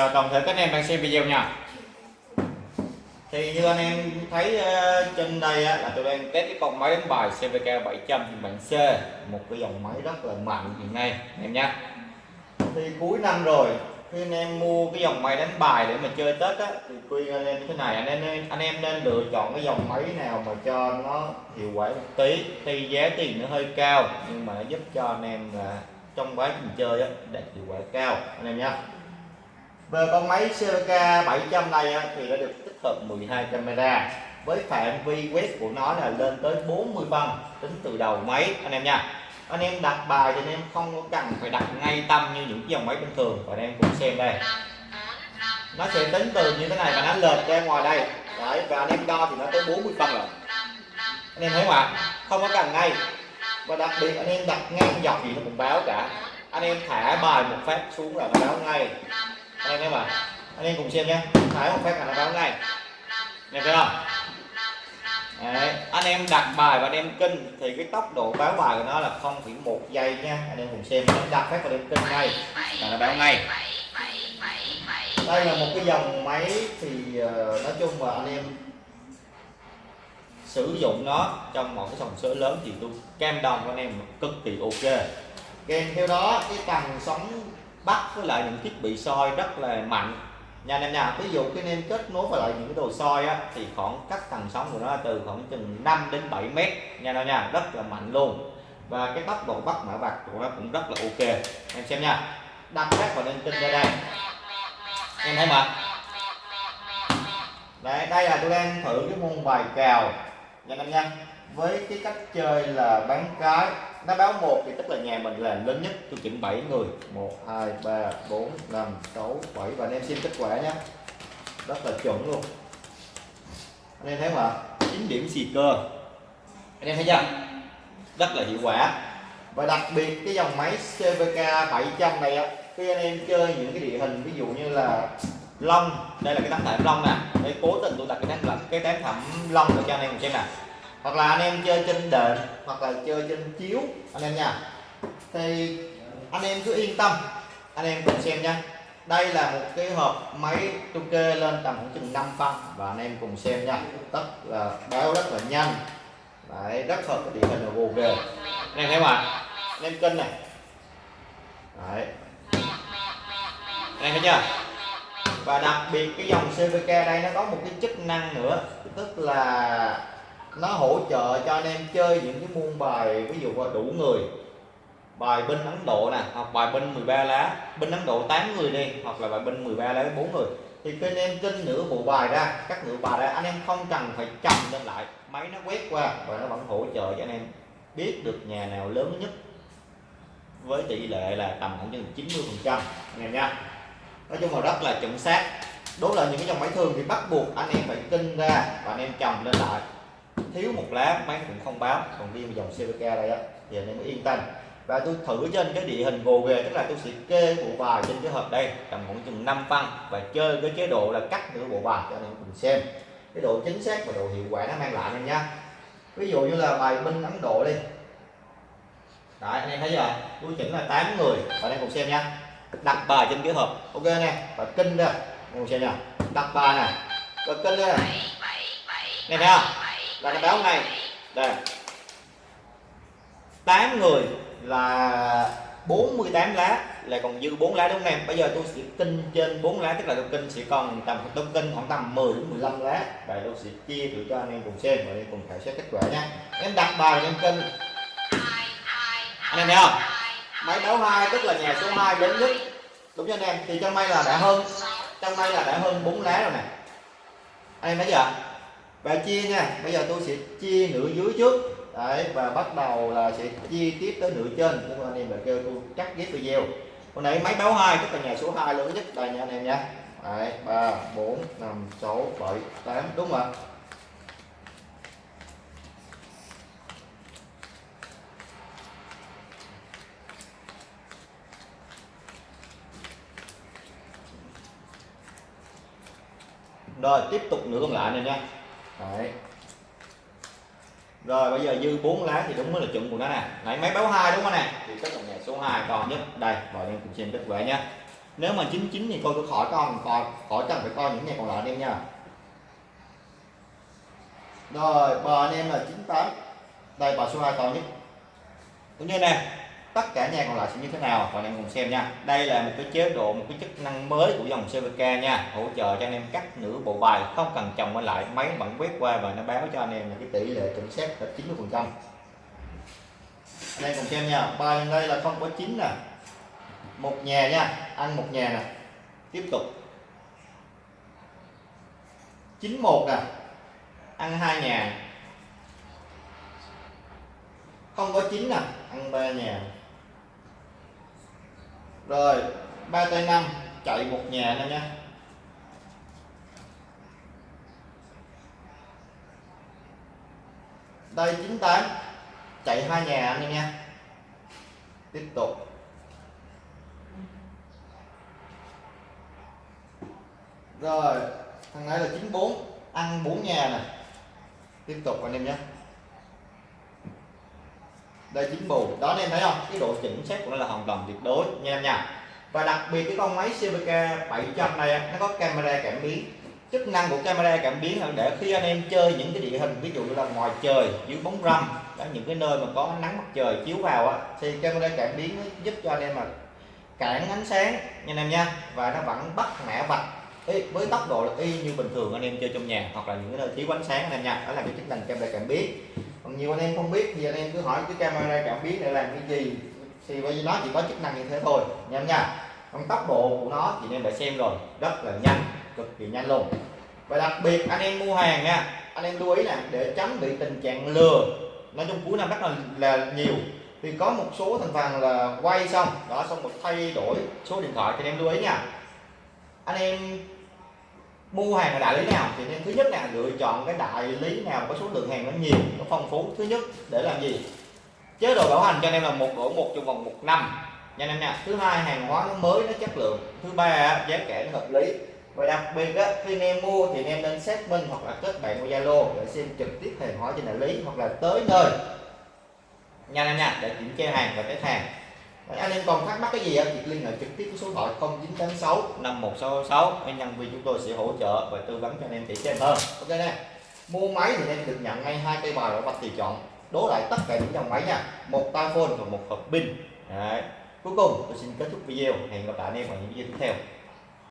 chào toàn thể các anh em đang xem video nha. Thì như anh em thấy uh, trên đây á, là tôi đang test cái con máy đánh bài CVK 700 bản C một cái dòng máy rất là mạnh hiện nay anh em nhé thì cuối năm rồi khi anh em mua cái dòng máy đánh bài để mà chơi Tết á thì khuyên anh em như thế này anh em anh em nên lựa chọn cái dòng máy nào mà cho nó hiệu quả một tí. Thì giá tiền nó hơi cao nhưng mà nó giúp cho anh em là trong quá trình chơi á đạt hiệu quả cao anh em nhé về con máy CVK 700 này thì đã được tích hợp 12 camera. Với phạm vi quét của nó là lên tới 40 phân, tính từ đầu máy, anh em nha. Anh em đặt bài thì anh em không có cần phải đặt ngay tâm như những dòng máy bình thường. Và anh em cùng xem đây. Nó sẽ tính từ như thế này và nó lệch ra ngoài đây. Đấy, và anh em đo thì nó tới 40 phân rồi. Anh em thấy không ạ? Không có cần ngay. Và đặc biệt anh em đặt ngang dọc gì nó cũng báo cả. Anh em thả bài một phát xuống là nó báo ngay anh em ạ, mà anh em cùng xem nhé Thái một phép là nó báo ngay anh thấy không Đấy, anh em đặt bài và anh em kinh thì cái tốc độ báo bài của nó là không chỉ một giây nha. Anh em cùng xem. Anh đặt phép và đem kinh ngay là nó báo ngay. Đây là một cái dòng máy thì ờ, nói chung là anh em sử dụng nó trong một cái sòng số lớn thì tôi cam đồng anh em cực kỳ ok. Kèm theo đó cái tầng sóng bắt với lại những thiết bị soi rất là mạnh. Nha anh em nha ví dụ cái nên kết nối với lại những cái đồ soi á, thì khoảng cách tần sóng của nó từ khoảng chừng 5 đến 7 mét. Nha anh nha rất là mạnh luôn. Và cái tốc độ bắt mã vạch của nó cũng rất là ok. Em xem nha. Đặt các vào lên trên ra đây em thấy mà. Đấy, đây là tôi đang thử cái môn bài cào. Nha anh nha với cái cách chơi là bán cái nó báo một thì tức là nhà mình là lớn nhất. Tôi chỉnh 7 người. 1 2 3 4 5 6 7 và anh em xem kết quả nhé. Rất là chuẩn luôn. Anh em thấy không ạ? 9 điểm xì cơ. Anh em thấy chưa? Rất là hiệu quả. Và đặc biệt cái dòng máy CVK 700 này á khi anh em chơi những cái địa hình, ví dụ như là long, đây là cái tấm thảm long nè. Đây cố tình tôi đặt cái tấm cái tấm thảm long để cho anh em xem nè hoặc là anh em chơi trên đệm hoặc là chơi trên chiếu anh em nha. Thì anh em cứ yên tâm anh em cùng xem nha. Đây là một cái hộp máy tôi kê lên tầm khoảng chừng 5 phân và anh em cùng xem nha. Tất là báo rất là nhanh. Đấy, rất hợp với địa hình là gồ ghề anh em thấy mà anh em cân này. Đấy. anh em thấy chưa? Và đặc biệt cái dòng CVK đây nó có một cái chức năng nữa tức là nó hỗ trợ cho anh em chơi những cái môn bài, ví dụ là đủ người. Bài binh Ấn Độ nè, hoặc bài binh 13 lá, binh Ấn Độ 8 người đi, hoặc là bài binh 13 lá 4 người. Thì khi anh em kinh nửa bộ bài ra các nửa bài ra, anh em không cần phải chồng lên lại. Máy nó quét qua và nó vẫn hỗ trợ cho anh em biết được nhà nào lớn nhất với tỷ lệ là tầm khoảng chừng 90 phần trăm nghe nha. Nói chung là rất là chuẩn xác. Đối là những cái dòng máy thường thì bắt buộc anh em phải kinh ra và anh em chồng lên lại thiếu một lá máy cũng không báo. Còn riêng dòng CVK đây á thì anh em mới yên tâm. Và tôi thử trên cái địa hình gồ ghề tức là tôi sẽ kê bộ bài trên cái hộp đây tầm khoảng chừng 5 phân và chơi cái chế độ là cắt nửa bộ bài cho anh em cùng xem. Cái độ chính xác và độ hiệu quả nó mang lại anh nha ví dụ như là bài binh Ấn Độ đi. Đấy, anh em thấy chưa? Tôi chỉnh là 8 người và anh em cùng xem nha đặt bài trên cái hộp. Ok nè và kinh ra. Anh em cùng xem nha đặt bài nè. Và kinh ra. Nè nghe thấy không là cái báo ngay. Đây. 8 người là 48 lá, là còn dư 4 lá đúng không em? Bây giờ tôi sẽ kinh trên 4 lá, tức là tôi kinh sẽ còn tầm tôi kinh khoảng tầm 10 đến 15 lá. Và tôi sẽ chia thử cho anh em cùng xem và anh em cùng khảo sát kết quả nha. Em đặt bài em kinh anh em thấy không? Máy báo hai, tức là nhà số 2 đến nhất. Đúng cho anh em? Thì trong may là đã hơn, trong may là đã hơn 4 lá rồi nè. Anh em thấy chưa? Và chia nha, bây giờ tôi sẽ chia nửa dưới trước. Đấy, và bắt đầu là sẽ chia tiếp tới nửa trên. Các anh em lại kêu tôi cắt ghép video. Hôm nay máy báo hai tức là nhà số 2 lớn nhất đây nha anh em nha. Đấy, ba, bốn, năm, sáu, bảy, tám, đúng không rồi, tiếp tục nửa còn lại này nha. Đấy. Rồi bây giờ dư 4 lá thì đúng mới là chuẩn của nó nè. đấy máy báo hai đúng không nè? Thì tức là nhà số 2 còn nhất. Đây, vào em cùng xem kết quả nhé. nếu mà 99 thì tôi cứ khỏi con coi khỏi cần phải coi những nhà còn lại anh em nha rồi bò anh em là 98 đây bò số 2 còn nhất cũng như nè tất cả nhà còn lại sẽ như thế nào? Mọi em cùng xem nha. Đây là một cái chế độ, một cái chức năng mới của dòng CVK nha. Hỗ trợ cho anh em cắt nửa bộ bài, không cần chồng qua lại. Máy vẫn quét qua và nó báo cho anh em là cái tỷ lệ chuẩn xác là 90 phần trăm. Anh em cùng xem nha. Bài đây là không có chín nè. Một nhà nha. Ăn một nhà nè. Tiếp tục. 91 nè. Ăn hai nhà. Không có chín nè. Ăn ba nhà rồi, ba tay năm, chạy một nhà nè nha. Đây 98 chạy hai nhà anh em nha. Tiếp tục. Rồi, thằng này là 94 ăn 4 nhà nè. Tiếp tục anh em nhé đây chính bù. Đó, anh em thấy không? Cái độ chính xác của nó là hoàn toàn tuyệt đối, nha em nha. Và đặc biệt cái con máy CVK 700 này nó có camera cảm biến. Chức năng của camera cảm biến là để khi anh em chơi những cái địa hình, ví dụ như là ngoài trời, dưới bóng râm đó những cái nơi mà có nắng mặt trời chiếu vào á, thì camera cảm biến nó giúp cho anh em mà cản ánh sáng, nha anh em nha. Và nó vẫn bắt mẻ vạch. Với tốc độ là y như bình thường anh em chơi trong nhà, hoặc là những cái nơi thiếu ánh sáng, anh em nha. Đó là cái chức năng camera cảm biến còn nhiều anh em không biết thì anh em cứ hỏi cái camera cảm biến để làm cái gì. Thì bởi vì nó chỉ có chức năng như thế thôi anh em nha. Còn tốc độ của nó thì anh em đã xem rồi rất là nhanh cực kỳ nhanh luôn. Và đặc biệt anh em mua hàng nha anh em lưu ý là để tránh bị tình trạng lừa. Nói chung cuối năm rất là, là nhiều. Thì có một số thành phần là quay xong đó xong một thay đổi số điện thoại thì anh em lưu ý nha. Anh em mua hàng ở đại lý nào thì nên thứ nhất là lựa chọn cái đại lý nào có số lượng hàng nó nhiều nó phong phú thứ nhất để làm gì? Chế độ bảo hành cho anh em là một đổi một trong vòng một năm. Nha anh em nha thứ hai hàng hóa nó mới nó chất lượng. Thứ ba giá cả nó hợp lý. Và đặc biệt á, khi anh em mua thì anh em nên xác minh hoặc là kết bạn qua Zalo để xem trực tiếp hàng hóa trên đại lý hoặc là tới nơi. Nha anh em nha để kiểm tra hàng và test hàng anh em còn thắc mắc cái gì thì liên hệ trực tiếp với số điện thoại 0986 5166 anh nhân viên chúng tôi sẽ hỗ trợ và tư vấn cho anh em kỹ thêm hơn. Ok nè. Mua máy thì em được nhận ngay hai cây bài ở bạch thì chọn. Đố lại tất cả những dòng máy nha. Một tai phone và một hộp pin. Đấy. cuối cùng tôi xin kết thúc video. Hẹn gặp lại anh em ở những video tiếp theo